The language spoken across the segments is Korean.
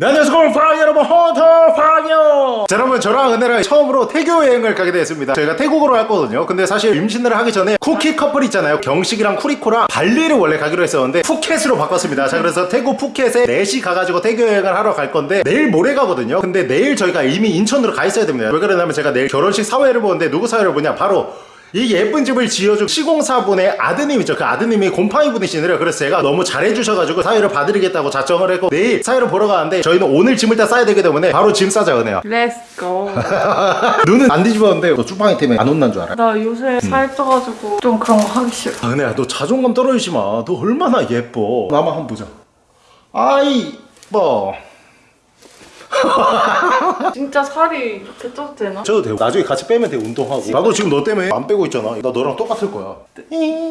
네, 안녕하세요 파이 여러분 헌터 파이어 자 여러분 저랑 은혜랑 처음으로 태교 여행을 가게 되었습니다. 저희가 태국으로 할 거거든요. 근데 사실 임신을 하기 전에 쿠키 커플 있잖아요. 경식이랑 쿠리코랑 발리를 원래 가기로 했었는데 푸켓으로 바꿨습니다. 자 그래서 태국 푸켓에 넷이 가가지고 태교 여행을 하러 갈 건데 내일 모레 가거든요. 근데 내일 저희가 이미 인천으로 가 있어야 됩니다. 왜 그러냐면 제가 내일 결혼식 사회를 보는데 누구 사회를 보냐? 바로 이 예쁜 집을 지어준 시공사분의 아드님이죠. 그 아드님이 곰팡이 분이시느래요. 그래서 제가 너무 잘해주셔가지고 사회를 봐드리겠다고 작정을 했고 내일 사회를 보러 가는데 저희는 오늘 짐을 다 싸야 되기 때문에 바로 짐 싸자 은혜야. Let's go 눈은 안 뒤집었는데 너 쭈팡이 때문에 안 혼난 줄 알아? 나 요새 살 쪄가지고 좀 그런 거 하기 싫어 아, 은혜야 너 자존감 떨어지지 마. 너 얼마나 예뻐. 나만 한번 보자. 아이 뭐 진짜 살이 이렇게 쪄도 되나? 저도 되고. 나중에 같이 빼면 돼 운동하고. 나도 지금 너 때문에 안 빼고 있잖아. 나 너랑 똑같을 거야.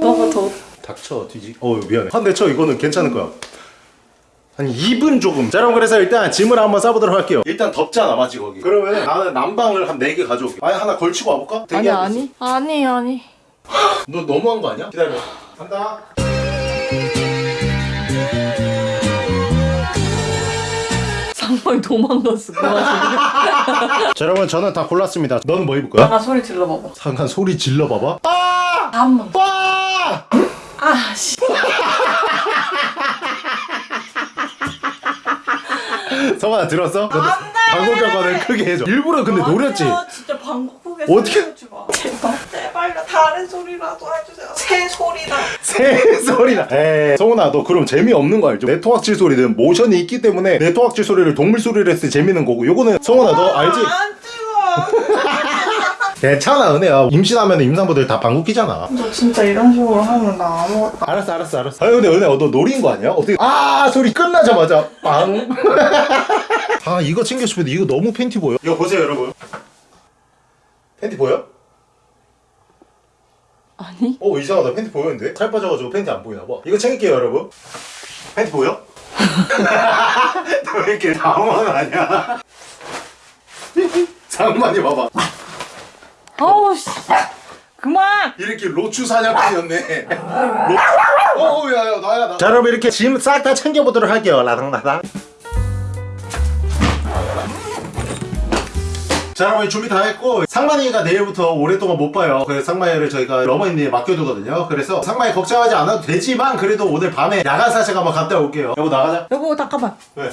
너가 더 닥쳐 뒤지. 어 미안해. 한 대 쳐. 이거는 괜찮을 거야. 한 2분 조금. 자 그럼 그래서 일단 짐을 한번 싸보도록 할게요. 일단 덥잖아 마치 거기. 그러면 나는 난방을 한 4개 가져올게. 아니 하나 걸치고 와볼까? 아니 아니. 아니 아니. 너 너무한 거 아니야? 기다려. 간다 상황이 도망갔어 그 와중에 자 여러분 저는 다 골랐습니다 너는 뭐 입을 거야? 잠깐 소리 질러봐봐 잠깐 소리 질러봐봐 아! 한번 아! 아씨 성아 들었어? 방구경관을 크게 해줘 일부러 근데 노렸지? 진짜 어떻게- 소리 지 마. 제발 제발요 다른 소리라도 해주세요. 새 소리다. 새 소리나 에이 성훈아 너 그럼 재미없는 거 알죠? 네트워크 소리는 모션이 있기 때문에 네트워크 소리를 동물 소리를 했을 때 재밌는 거고 요거는 성훈아 너 알지? 안 찍어. 괜찮아 은혜야 임신하면 임산부들 다 방구 끼잖아 너 진짜 이런 식으로 하면 나 아무것도 알았어 알았어 알았어 아니 근데 은혜야 너 노린 거 아니야? 어떻게 아 소리 끝나자마자 빵 아 이거 챙겨 싶은데 이거 너무 팬티 보여 이거 보세요 여러분 팬티 보여? 아니? 어 이상하다. 팬티 보였는데? 살 빠져가지고 팬티 안 보이나 봐. 이거 챙길게요 여러분. 팬티 보여? 너 왜 이렇게 당황하냐 장만이 봐봐. 아우 씨. 그만! 이렇게 로추 사냥꾼이었네. 로... 어우 야야 나야 나. 자 여러분 이렇게 짐 싹 다 챙겨보도록 할게요. 라당라당 자 여러분 준비 다 했고 상만이가 내일부터 오랫동안 못 봐요. 그래서 상만이를 저희가 러머니에 맡겨두거든요. 그래서 상만이 걱정하지 않아도 되지만 그래도 오늘 밤에 야간 사색 한번 갔다 올게요. 여보 나가자. 여보 잠깐만 왜?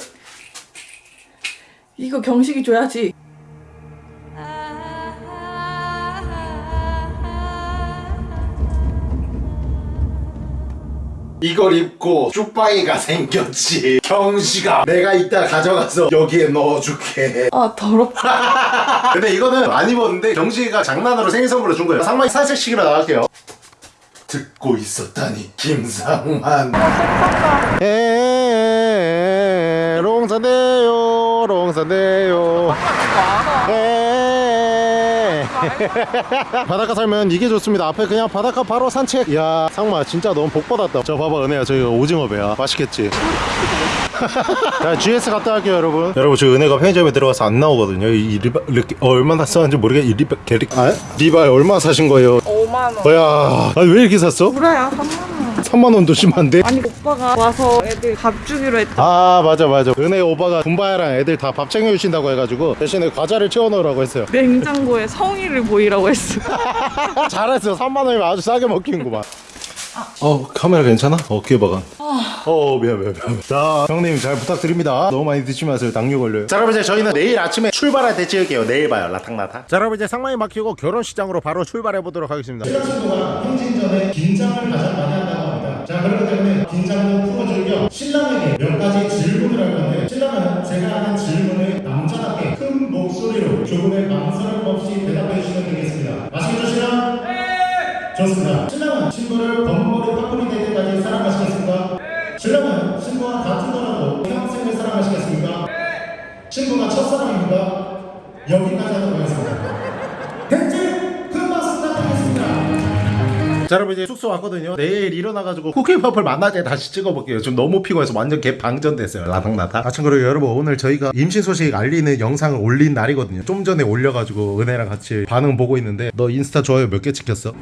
이거 경식이 줘야지 이걸 입고 쭈빵이가 생겼지. 경씨가 내가 이따 가져가서 여기에 넣어줄게. 아 더럽다. 근데 이거는 안 입었는데 경식이가 장난으로 생일 선물로 준 거예요. 상만이 사색시키러 나갈게요. 듣고 있었다니 김상만 에 롱산대요 롱산대요. 에 바닷가 살면 이게 좋습니다. 앞에 그냥 바닷가 바로 산책 야 상마 진짜 너무 복 받았다. 저 봐봐 은혜야. 저기 오징어 배야. 맛있겠지? 자 GS 갔다 할게요 여러분. 여러분 저 은혜가 편의점에 들어가서 안 나오거든요. 이 리바 이렇게 어, 얼마나 썼는지 모르겠 이 리바 게리 아? 리바에 얼마 사신 거예요? 5만원. 뭐야. 아니 왜 이렇게 샀어? 그래야 3만원 3만 원도 심한데? 아니 오빠가 와서 애들 밥 주기로 했다. 아 맞아 맞아. 은혜 오빠가 분바야랑 애들 다 밥 챙겨주신다고 해가지고 대신에 과자를 채워넣으라고 했어요. 냉장고에 성의를 보이라고 했어. 잘했어. 3만 원이면 아주 싸게 먹히는구만. 어 카메라 괜찮아? 어깨 박아. 어 미안 미안 미안. 자 형님 잘 부탁드립니다. 너무 많이 드시지 마세요. 당뇨 걸려요. 자 여러분 이제 저희는 내일 아침에 출발할 때 찍을게요. 내일 봐요. 라탕라탕. 자 여러분 이제 상만이 막히고 결혼식장으로 바로 출발해 보도록 하겠습니다. 시간 동안 행진 전에 긴장을 가장 많이 한다고 자 그렇기 때문에 긴장도 풀어줄 겸 신랑에게 몇 가지 질문을 할 건데 신랑은 제가 하는 질문을 남자답게 큰 목소리로 조금의 망설임 없이 대답해 주시면 되겠습니다 아시겠죠 신랑? 좋습니다. 신랑은 친구를 범머리 파쿠리 될 때까지 사랑하시겠습니까? 신랑은 친구와 다투더라도 평생을 사랑하시겠습니까? 친구가 첫사랑입니까? 여기까지 하도록 하겠습니다. 자 여러분 이제 숙소 왔거든요. 내일 일어나가지고 쿠키퍼플 만날 때 다시 찍어볼게요. 지금 너무 피곤해서 완전 개 방전됐어요. 라닥라닥 아참 그리고 여러분 오늘 저희가 임신 소식 알리는 영상을 올린 날이거든요. 좀 전에 올려가지고 은혜랑 같이 반응 보고 있는데 너 인스타 좋아요 몇 개 찍혔어?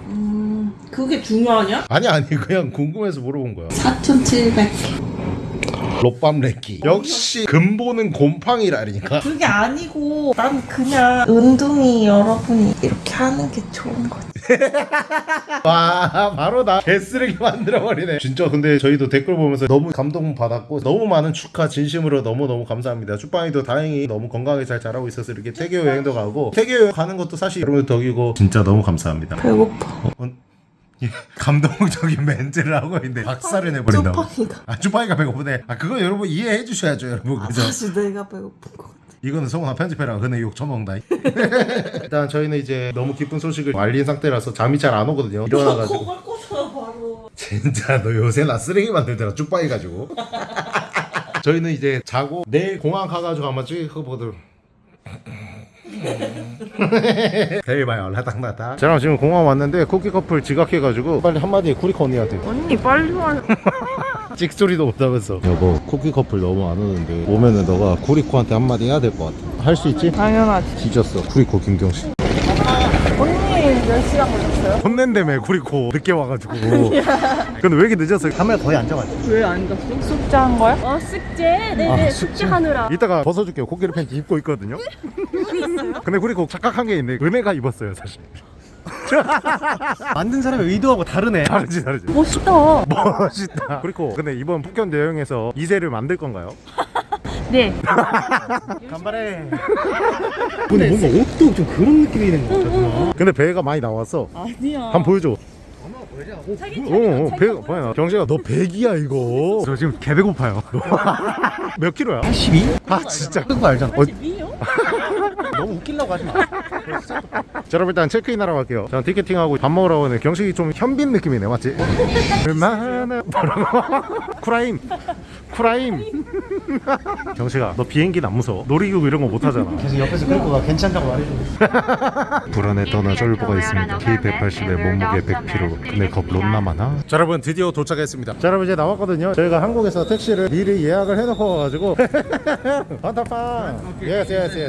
그게 중요하냐? 아니 아니 그냥 궁금해서 물어본 거야. 4,700 롯밤 랭키. 역시 근본은 곰팡이라니까. 그게 아니고 난 그냥 은둥이 여러분이 이렇게 하는 게 좋은 거지 와 바로 나 개쓰레기 만들어버리네. 진짜 근데 저희도 댓글 보면서 너무 감동 받았고 너무 많은 축하 진심으로 너무너무 감사합니다. 쭈빵이도 다행히 너무 건강하게 잘 자라고 있어서 이렇게 태교 여행도 가고 태교 여행 가는 것도 사실 여러분 덕이고 진짜 너무 감사합니다. 배고파. 어, 어, 예, 감동적인 멘트를 하고 있는데 박살을 내버린다고. 쭈빵이가. 아 쭈빵이가 배고프네 아 그거 여러분 이해해 주셔야죠 여러분. 그죠? 사실 내가 배고픈 거 이거는 성훈아 편집해라. 근데 욕 쳐먹는다. 일단 저희는 이제 너무 기쁜 소식을 알린 상태라서 잠이 잘 안 오거든요. 일어나가지고. 꽂아 바로. 진짜 너 요새 나 쓰레기 만들더라. 쭉빠이 가지고. 저희는 이제 자고 내일 공항 가가지고 한번 찍어 보도록. 내일 봐요. 라닥라닥 저랑 지금 공항 왔는데 쿠키 커플 지각해가지고 빨리 한마디 쿠리코 언니한테 언니 빨리 와. 찍소리도 못 하면서. 여보 쿠키 커플 너무 안 오는데 오면은 너가 쿠리코한테 한마디 해야 될 것 같아. 할 수 있지? 당연하지. 뒤졌어. 쿠리코 김경씨 언니 몇 시간 걸렸어요? 혼낸다며 쿠리코. 늦게 와가지고. 근데 왜 이렇게 늦었어? 카메라 거의 안 잡았지. 왜안 갔어? 숙제한 거야? 어 숙제? 네네 아, 숙제 하느라. 이따가 벗어줄게요. 코끼리 팬티 입고 있거든요. 근데 쿠리코 착각한 게 있네. 은혜가 입었어요 사실 만든 사람의 의도하고 다르네. 다르지 다르지 멋있다 멋있다 그리고 근데 이번 북견 여행에서 이세를 만들 건가요? 네 간발해. 근데 뭔가 옷도 좀 그런 느낌이 있는 것 같아. 근데 배가 많이 나왔어 아니야. 한번 보여줘 어, 어, 배가 많이 나. 경식아, 너 100이야 이거. 저 지금 개 배고파요. 몇 킬로야? 12? 아 진짜. 그거 알잖아. 어, 너무 웃기려고 하지 마. 자, 여러분 일단 체크인 하러 갈게요. 저는 티켓팅하고 밥 먹으러 오는 경식이 좀 현빈 느낌이네, 맞지? 얼마나? 쿠라임, 쿠라임. 경식아, 너 비행기는 안 무서워? 놀이기구 이런 거 못 하잖아. 계속 옆에서 그리고가 괜찮다고 말해줘. 불안에 떠나 쫄보가 있습니다. 키 180에 몸무게 100kg. 근데 겁 롯나 많아? 자 여러분 드디어 도착했습니다. 자 여러분 이제 나왔거든요. 저희가 한국에서 택시를 미리 예약을 해놓고 와가지고 반타팡 yes yes yes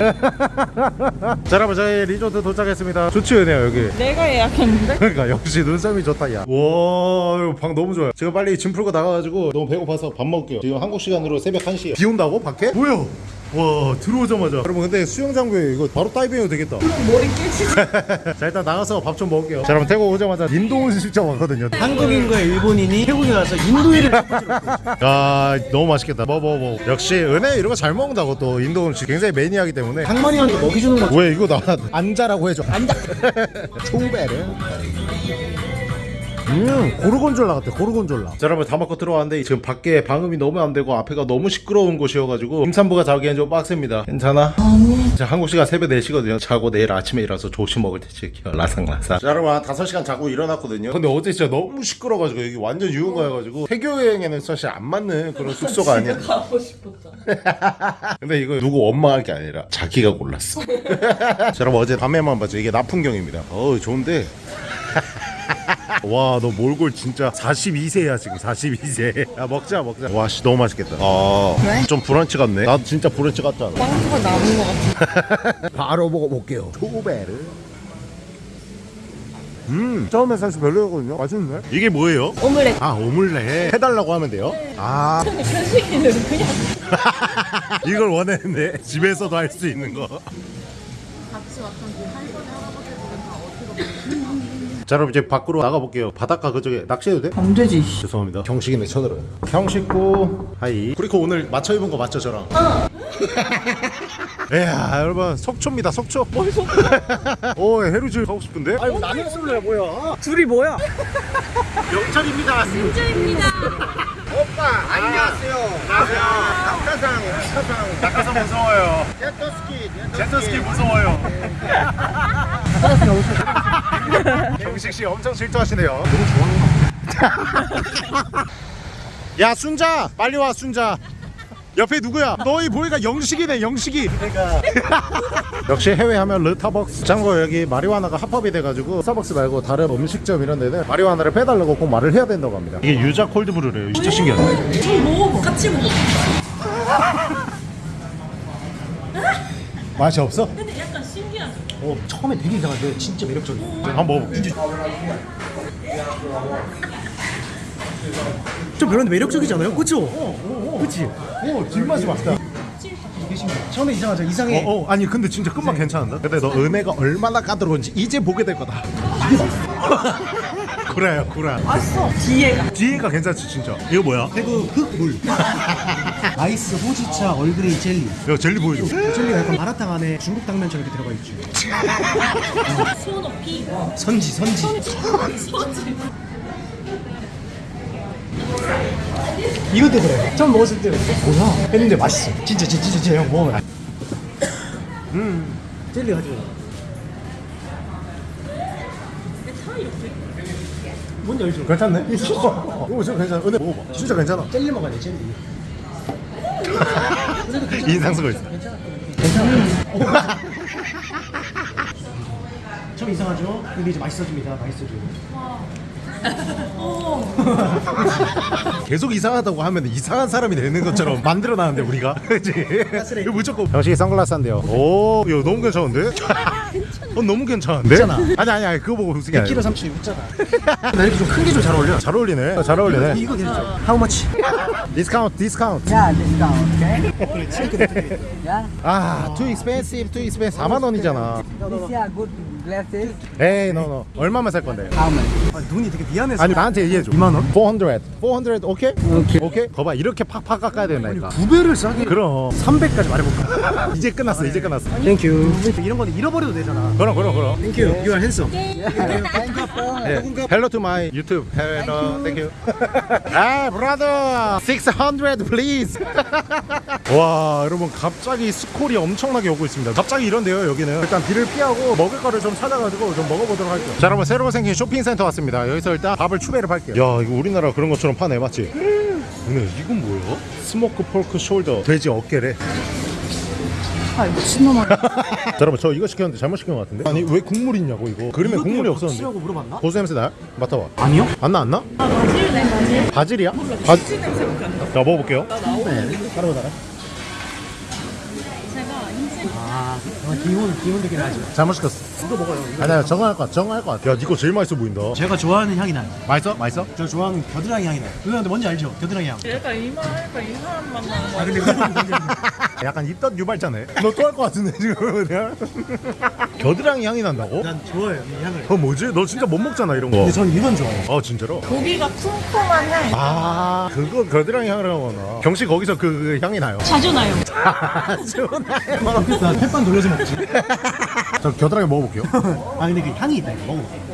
자 여러분 저희 리조트 도착했습니다. 좋지 은혜야 여기. 내가 예약했는데? 그러니까 역시 눈썰미 좋다 야. 와 이거 방 너무 좋아요. 지금 빨리 짐 풀고 나가가지고 너무 배고파서 밥 먹을게요. 지금 한국 시간으로 새벽 1시에. 비 온다고? 밖에? 뭐야? 와 들어오자마자. 여러분 근데 수영장부에 이거 바로 다이빙해도 되겠다. 머리 깨지지. 자 일단 나가서 밥 좀 먹을게요. 자 여러분 태국 오자마자 인도 음식점 왔거든요. 한국인과 일본인이. 태국에 와서 인도인을 아 너무 맛있겠다. 뭐뭐 뭐. 역시 은혜 이런 거 잘 먹는다고 또 인도 음식 굉장히 매니아기 때문에. 항만이한테 먹이 주는 거. 왜 이거 나 앉아라고 해줘. 앉아 초베르 음 고르곤졸라 같아 고르곤졸라 자 여러분 다 먹고 들어왔는데 지금 밖에 방음이 너무 안 되고 앞에가 너무 시끄러운 곳이어가지고 임산부가 자기엔 좀 빡셉니다 괜찮아? 아니 자 한국 시간 새벽 4시거든요 자고 내일 아침에 일어나서 조식 먹을 때 지켜 라상라상 자 여러분 한 5시간 자고 일어났거든요 근데 어제 진짜 너무 시끄러워가지고 여기 완전 유흥가여가지고 태교 여행에는 사실 안 맞는 그런 숙소가 아니야 가고 싶었잖아 근데 이거 누구 엄마가 할게 아니라 자기가 골랐어. 자, 여러분 어제 밤에만 봤죠. 이게 나풍경입니다. 어우 좋은데. 와 너 몰골 진짜 42세야 지금 42세. 야 먹자 먹자. 와씨 너무 맛있겠다. 아좀 브런치 같네. 나도 진짜 브런치 같잖아? 빵수가 남은 것 같아. 바로 먹어볼게요. 초베르 음 처음에 사실 별로였거든요. 맛있네 이게 뭐예요? 오믈렛. 아 오믈렛. 해달라고 하면 돼요? 아. 현식이는 그냥 이걸 원했는데 집에서도 할 수 있는 거. 자 여러분 이제 밖으로 나가볼게요 바닷가 그쪽에 낚시해도 돼? 안 되지. 죄송합니다 형식이네 쳐들어요 형 씻고 하이 쿠리코 오늘 맞춰 입은 거 맞죠 저랑? 어 이야 여러분 속초입니다 속초 뭘 속초? 오 해루질 가고 싶은데? 아니 나는 술래 뭐야? 둘이 뭐야? 영철입니다 진짜입니다 오빠 안녕하세요 안녕하세요 낙하산 낙하산 낙하산 무서워요 제트스키 제트스키 무서워요 경식 씨 엄청 질투하시네요. 너무 좋아하는 야? 순자! 빨리 와 순자. 옆에 누구야? 너희 보니까 영식이네 영식이. 그러니까 역시 해외 하면 르타벅스 참고 여기 마리화나가 합법이 돼가지고 스타벅스 말고 다른 음식점 이런 데는 마리화나를 빼달라고 꼭 말을 해야 된다고 합니다. 이게 유자 콜드브루래요. 진짜 신기하다. 먹어봐 같이 먹어. 맛이 없어? 어, 처음에 되게 이상한데 진짜 매력적이야. 한번 먹어볼게 좀 별로인데 매력적이지 않아요? 그쵸? 그치? 오 뒷맛이 맛있다 처음에 이상하죠 이상해 어, 어 아니 근데 진짜 끝맛 괜찮은데? 근데 너 은혜가 얼마나 까다로운지 이제 보게 될 거다 구라야 구라. 맛있어. 뒤에가. 뒤에가 괜찮지 진짜. 이거 뭐야? 태국 흑물. 아이스 호지차 얼그레이 젤리. 이거 젤리 보여줘. 젤리가 약간 마라탕 안에 중국 당면처럼 이렇게 들어가 있지. 소높이. 선지 선지. 이것도 그래. 처음 먹었을 때. 뭐야? 했는데 맛있어. 진짜 진짜 진짜, 진짜 형 먹어봐. 음. 젤리 가지고 뭔지 알죠? 괜찮네? 이거 진짜 괜찮아. 은혜 먹어봐. 진짜 괜찮아. 젤리 먹어야 돼 젤리 인상 쓰고 있어. 좀 이상하죠? 근데 이제 맛있어집니다. 맛있어져요 계속 이상하다고 하면 이상한 사람이 되는 것처럼 만들어놨는데 우리가 그치? 이거 무조건 형식이 선글라스 한대요 오 이거 너무 괜찮은데? 어 너무 괜찮은데? 괜찮아. 아니 아니 아니 그거 보고 웃은 게 100kg 아니라 36잖아 나 이렇게 좀 큰 게 좀 잘 어울려 잘 어울리네 잘 어울리네 이거 괜찮죠? How much? discount discount Yeah, discount, okay? Yeah. 아 too expensive too expensive 4만 원이잖아 These are good glasses. 에이 no no 얼마만 살 건데? How much? 아, 눈이 되게 미안해서 아니 나한테 얘기해줘 2만 원? 400 400 오케이? 오케이. 오케이? 거봐 이렇게 팍팍 깎아야 된다니까 두 배를 싸게 그럼 300까지 말해볼까? 이제 끝났어 이제 끝났어 thank you 이런 거는 잃어버려도 되잖아 그럼 그럼 그럼 thank you You are handsome Thank so much. 예. Hello to my YouTube. Hello, thank you. 아, brother, 600 please. 와, 여러분 갑자기 스콜이 엄청나게 오고 있습니다. 갑자기 이런데요, 여기는. 일단 비를 피하고 먹을 거를 좀 찾아가지고 좀 먹어보도록 할게요. 자, 여러분 새로 생긴 쇼핑센터 왔습니다. 여기서 일단 밥을 추배를 할게요. 야, 이거 우리나라 그런 것처럼 파네, 맞지? 근데 이건 뭐야? smoke pork shoulder 돼지 어깨래. 아, 미친놈아. 자, 여러분 저 이거 시켰는데 잘못 시킨 것 같은데? 아니 왜 국물 있냐고 이거? 그림에 국물이 없었는데. 치라고 물어봤나? 고수 냄새 나? 맡아봐. 아니요 안 나, 안 나? 바질이네, 바질. 이야 바질 냄새밖에 안 나. 자, 먹어볼게요. 따로 달아 아 기본 기본적인 하지 잘못 시켰어. 이거 먹어요 이거. 아니야, 정할 것 같아, 정할 것 같아. 야, 이거 제일 맛있어 보인다. 제가 좋아하는 향이 나요 맛있어? 맛있어? 저 좋아하는 겨드랑이 향이 나요 누나한테 뭔지 알죠? 겨드랑이 향 얘가 이만하니까 이상한 맛 나는 거 아 근데 그건 뭔지 알죠? 약간 입덧 유발자네. 너 또 할 것 같은데, 지금. 그냥. 겨드랑이 향이 난다고? 난 좋아해요 이 향을 어, 뭐지? 너 진짜 못 먹잖아, 이런 거. 근데 전 이건 좋아해요 어, 진짜로? 고기가 향이 아, 그거 겨드랑이 향이라고 하나. 경씨 거기서 그, 그 향이 나요. 자주 나요. 나 햇반 돌려서 먹지 저 겨드랑이 먹어볼게요. 아 근데 그 향이 있다 이거 먹어볼게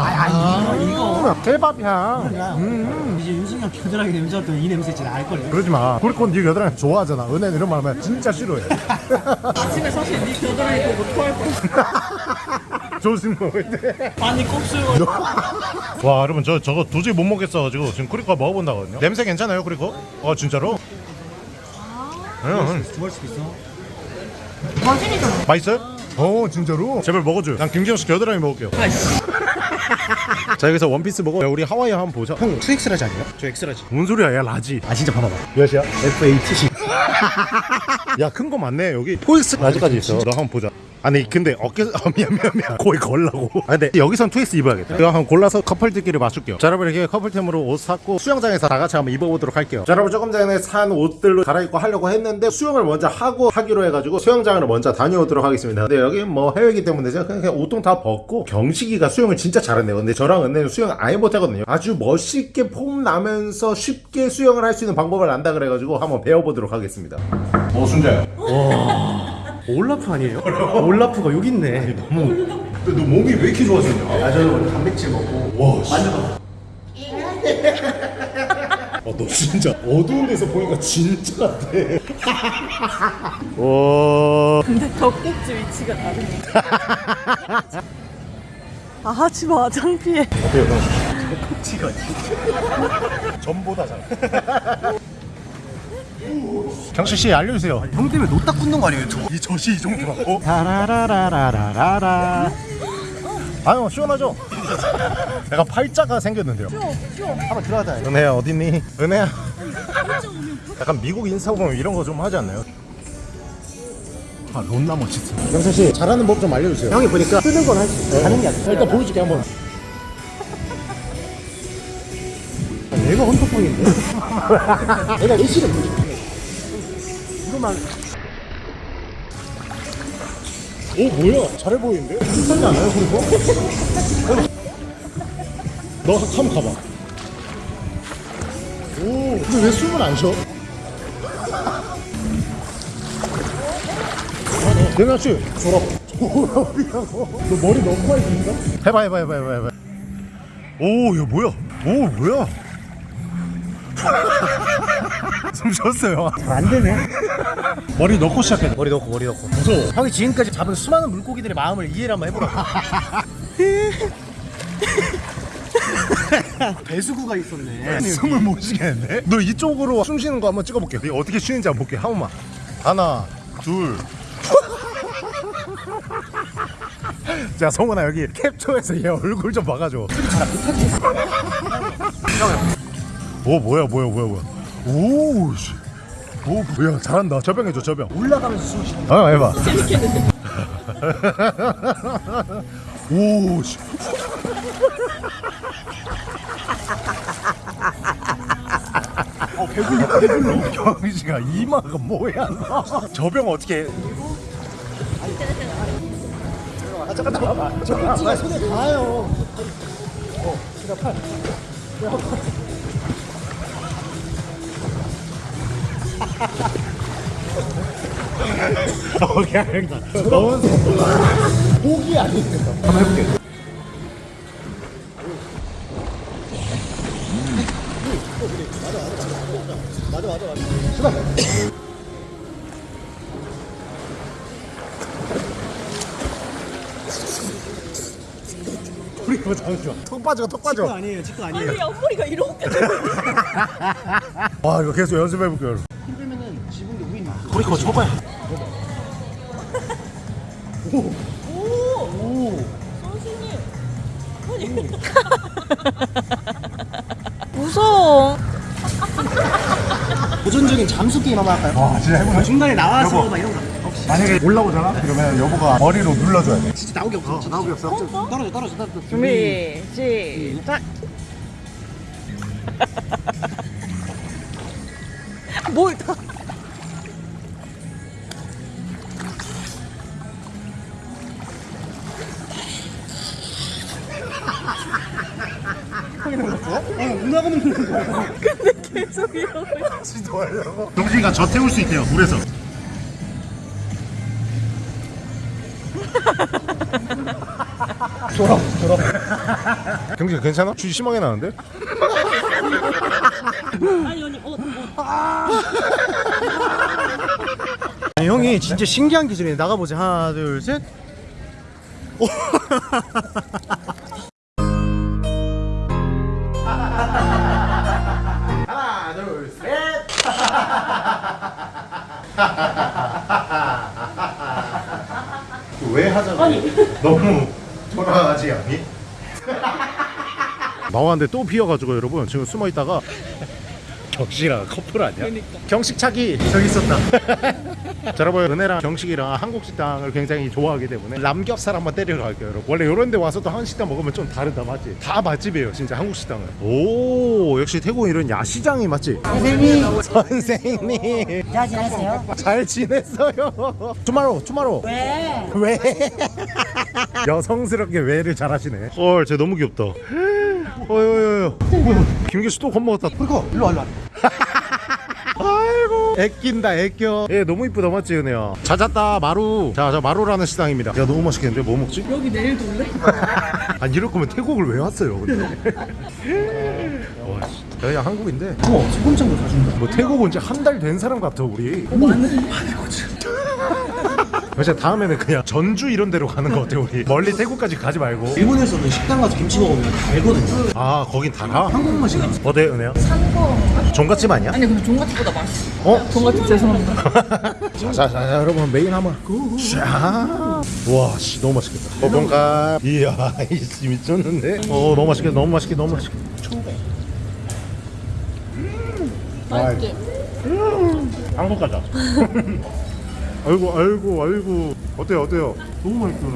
아, 이거. 케밥 향. 음. 이제 윤승이 형 겨드랑이 냄새 맡으면 이 냄새 진짜 알걸요 그러지 마. 그리고 네 겨드랑이 좋아하잖아. 은혜는 이런 말 하면 진짜 싫어해. 아침에 사실 네 겨드랑이 보고 토할 뻔 조심 먹을 때. 많이 곱슬 와 여러분 저 저거 도저히 못 먹겠어가지고 지금 크리커 먹어본다거든요 냄새 괜찮아요 크리커? 어 진짜로? 응, 좋아할 수도 있어 응. 맛있어요? 어 진짜로? 제발 먹어줘요 난 김기현 씨 겨드랑이 먹을게요 자 여기서 원피스 먹어 야, 우리 하와이 한번 보자 형 2X large 아니에요? 저 X large. 뭔 소리야 야 large. 아 진짜 봐봐봐 몇이야? F8C 야큰 거 많네 여기. four X large까지 있어 너 한번 보자 아니 근데 어깨 아 미안 미안 미안. 거기 걸라고. 아 근데 여기선 트위스 입어야겠다. 이거 한번 골라서 커플들끼리 맞출게요. 자 여러분 이렇게 커플템으로 옷 샀고 수영장에서 다 같이 한번 입어보도록 할게요. 자 여러분 조금 전에 산 옷들로 갈아입고 하려고 했는데 수영을 먼저 하고 하기로 해가지고 수영장을 먼저 다녀오도록 하겠습니다. 근데 여기 뭐 해외이기 때문에 제가 그냥 웃통 다 벗고 경식이가 수영을 진짜 잘했네요. 근데 저랑 은혜는 수영 아예 못하거든요. 아주 멋있게 폼 나면서 쉽게 수영을 할 수 있는 방법을 안다 그래가지고 한번 배워보도록 하겠습니다. 어 순자야 올라프 아니에요? 올라프가 여기 있네 너무 근데 너 몸이 왜 이렇게 좋아졌냐? 아 저는 원래 단백질 먹고 와 씨. 아, 너 진짜 어두운 데서 보니까 진짜 같아. 와. 근데 젖꼭지 위치가 다르네 아 하지 마 창피해 어때요, 형? kok지가 전보다 잘. 경식 씨 알려주세요. 형 때문에 노딱 굳는 거 아니에요 저? 이 젖이 이 정도라고? 라라라라라라라. 아유 시원하죠? 내가 팔자가 생겼는데요. 한번 들어가자 은혜야 어딨니? 은혜야. 약간 미국 인스타 보면 이런 거 좀 하지 않나요? 아 론나 멋있어. 경철 씨 잘하는 법 좀 알려주세요. 형이 보니까 쓰는 건 할 수 있어 하는 게 아니라 일단 보여줄게 한번. 내가 헌터팡인데 내가 일시를 보여줄게 이거만. 오 뭐야? 잘해 보이는데? 비슷하지 않아요 그리고? 너 한번 가봐. 오. 근데 왜 숨을 안 쉬어? 내가 씨 졸업 졸업이라고. 너 머리 너무 많이 긴가? 해봐 해봐 해봐 해봐 해봐. 오 이거 뭐야? 오 뭐야 숨 쉬었어요. 안 되네. 머리 넣고 시작해. 머리 넣고 머리 넣고. 무서워. 형이 지금까지 잡은 수많은 물고기들의 마음을 이해를 한번 해보라고. 배수구가 있었네. 숨을 못 쉬겠는데? 너 이쪽으로 숨 쉬는 거 한번 찍어볼게 이거 어떻게 쉬는지 한번 볼게 한 번만 하나 둘. 자, 성훈아 여기 캡처해서 얘 얼굴 좀 봐가지고. 오 뭐야 뭐야 뭐야 뭐야. 오 씨. 오 뭐야 잘한다. 저병해줘 저병. 올라가면서 숨 쉬는. 어 해봐. 오 씨. 어 배불러 배불러. 경씨가 이마가 뭐야 너. 저병 어떻게? 해? 아 잠깐 잠깐만 저 꼭지가 손에 닿아요 어 제가 팔 오케이 알겠다. 너무 목이 아니겠다 한번 해볼게 맞아 맞아 맞아 출발 우리 그거 잠시만. 턱 빠져 턱 빠져. 아니에요 직도 아니에요. 아니 앞머리가 이렇게 와 이거 계속 연습해볼게요 여러분 우인 나 우리 그거 쳐봐요. 무서워. 도전적인 잠수 게임 한번 할까요? 와 진짜 해보자. 중간에 나와서 여보. 막 이런 거. 혹시. 만약에 올라오잖아? 그러면 여보가 머리로 눌러줘야 돼. 진짜 나오게 없어 진짜 나오게 없어. 떨어져 떨어져 떨어져. 준비 시작. 뭘 시도하려고 동진이가 저 태울 수 있대요 물에서 졸업 졸업 경진 괜찮아? 쥐 심하게 나는데? 아니 아니 어, 어. 아니 형이 진짜 신기한 기술이네 나가보자 하나 둘셋 왜 하자고 너무 돌아가지 않니? 나왔는데 또 비어가지고 여러분 지금 숨어있다가 격식이랑 커플 아니야? 경식차기 저기 있었다 자 여러분 은혜랑 경식이랑 한국 식당을 굉장히 좋아하기 때문에 남겹살 한번 때리러 갈게요 여러분 원래 이런 데 와서 또 한식 식당 먹으면 좀 다르다 맞지? 다 맛집이에요 진짜 한국 식당은 오 역시 태국 이런 야시장이 맞지? 선생님 선생님 잘 지냈어요? 잘 지냈어요 투마로 투마로 왜? 왜? 여성스럽게 왜를 잘하시네. 헐, 쟤 너무 귀엽다. 어여여여. 김규수 또 겁먹었다. 그리고 일로 와 일로 와 아이고, 애낀다, 애껴. 얘 너무 이쁘다, 맞지, 은혜야? 찾았다, 마루. 자, 저 마루라는 식당입니다. 야, 너무 맛있겠는데? 뭐 먹지? 여기 내일 또 올래? 아, 이럴 거면 태국을 왜 왔어요, 근데? 와, 야, 한국인데. 어 소금장도 사준다 뭐 태국 온 지 한 달 된 사람 같아, 우리. 마늘 그래서 다음에는 그냥 전주 이런 데로 가는 거 어때, 우리? 멀리 태국까지 가지 말고. 일본에서는 식당 가서 김치 먹으면 달거든요 아, 거긴 달아? 한국 맛이 나 어때, 은혜야? 산거 종갓집 아니야? 아니 근데 종갓집보다 맛있어 어? 종갓집 죄송합니다 자, 자, 자, 여러분 메인 한번. 자, 와, 씨, 너무 맛있겠다. 어, 뭔가 이야, 이씨 미쳤는데. 어, 너무 맛있겠다, 너무 맛있겠다, 너무 맛있겠다. 맛있지? 한국 가자. 아이고, 아이고, 아이고. 어때요, 어때요? 너무 맛있어.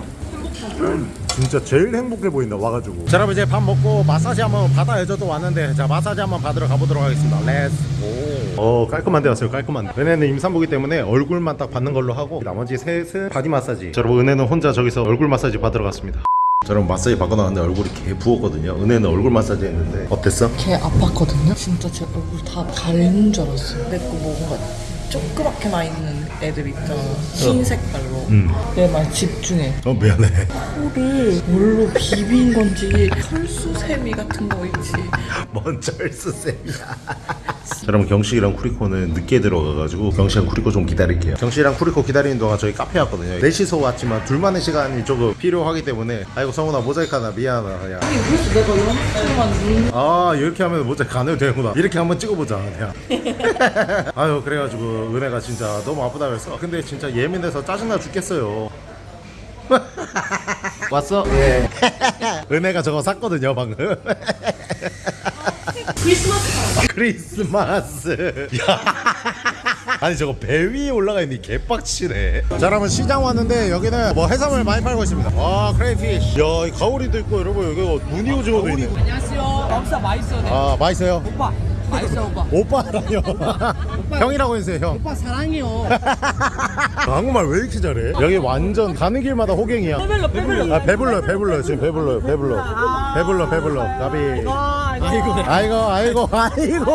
진짜 제일 행복해 보인다 와가지고 자 여러분 이제 밥 먹고 마사지 한번 받아야죠 또 왔는데 자 마사지 한번 받으러 가보도록 하겠습니다 let's go 어 깔끔한 데 왔어요 깔끔한 데 은혜는 임산부기 때문에 얼굴만 딱 받는 걸로 하고 나머지 셋은 바디 마사지 자 여러분 은혜는 혼자 저기서 얼굴 마사지 받으러 갔습니다 자 여러분 마사지 받고 나왔는데 얼굴이 개 부었거든요 은혜는 얼굴 마사지 했는데 어땠어? 걔 아팠거든요? 진짜 제 얼굴 다 가리는 줄 알았어요. 내거 뭔가 조그맣게 나 있는 애들 있잖아. 흰 색깔로. 음. 내말 집중해. 어 미안해 코를 뭘로 비빈 건지 털수세미 같은 거 있지. 뭔 절수쌤이야 자, 여러분 경식이랑 쿠리코는 늦게 들어가가지고 경식이랑 쿠리코 좀 기다릴게요 경식이랑 쿠리코 기다리는 동안 저희 카페 왔거든요 넷이서 왔지만 둘만의 시간이 조금 필요하기 때문에 아이고 성훈아 모자이크 하나 미안하다 야. 아니 그래서 내가 연습만 눈아 이렇게 하면 모자이크 안 해도 되는구나 이렇게 한번 찍어보자 그냥 아유 그래가지고 은혜가 진짜 너무 아프다 그랬어 근데 진짜 예민해서 짜증나 죽겠어요 왔어? 예 은혜가 저거 샀거든요 방금 크리스마스 야. 아니 저거 배 위에 올라가 있니 개빡치네 자 여러분 시장 왔는데 여기는 뭐 해산물 많이 팔고 있습니다 와 크레이피쉬 야이 가오리도 있고 여러분 여기 무늬 오징어도 있네 안녕하세요. 엄사 맛있어. 네. 아 맛있어요? 오빠. 맛있어 오빠. 오빠라뇨. 형이라고 해주세요 형. 오빠 사랑해요. 한국말 왜 이렇게 잘해? 여기 완전 가는 길마다 호갱이야. 배불러 배불러. 아 배불러 배불러 지금 배불러 배불러. 배불러 배불러. 나비 아이고. 아이고 아이고 아이고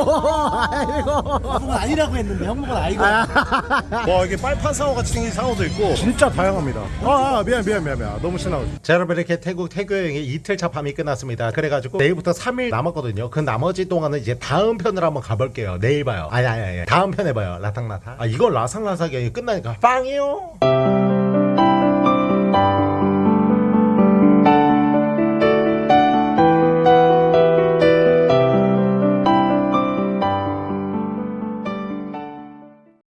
아이고. 형은 아니라고 했는데 형은 아이고. 와 이게 빨판 상어 같이 생긴 상어도 있고 진짜 다양합니다. 아, 아 미안 미안 미안 미안. 너무 신나고 자 여러분 이렇게 태국 태교 여행이 이틀차 밤이 끝났습니다. 그래가지고 내일부터 3일 남았거든요. 그 나머지 동안은 이제 다음 편으로 한번 가볼게요. 내일 봐요. 아니 아니 아니. 다음 편에 봐요. 라탕라탕. 아 이건 라상라상이 아니라 끝나니까 빵이요